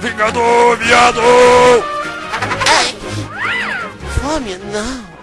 Vingador, viado! Fome, não.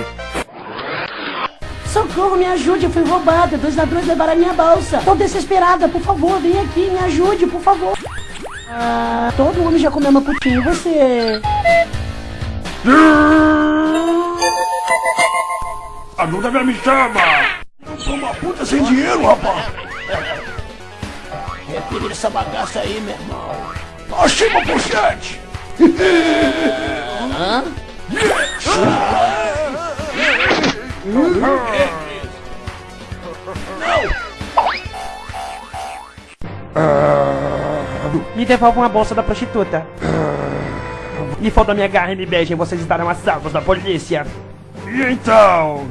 Socorro, me ajude, eu fui roubada. Dois ladrões levaram a minha bolsa. Tô desesperada, por favor, vem aqui, me ajude, por favor. Ah, todo mundo já comeu meu putinho, e você? A Duda me chama! Sou uma puta sem dinheiro, rapaz. Retire essa bagaça aí, meu irmão. Achei uma pochete. Hã? Me devolvam a bolsa da prostituta. E falta minha garra e me beijem, vocês estarão a salvos da polícia. E então?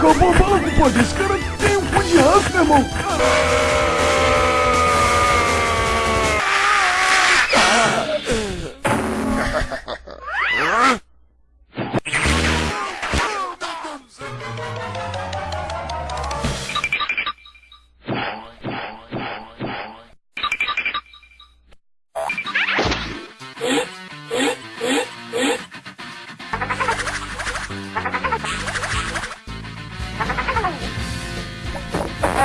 Cacau é Bobo, pô, esse cara tem um cu de ranço, meu irmão. Ha ha ha!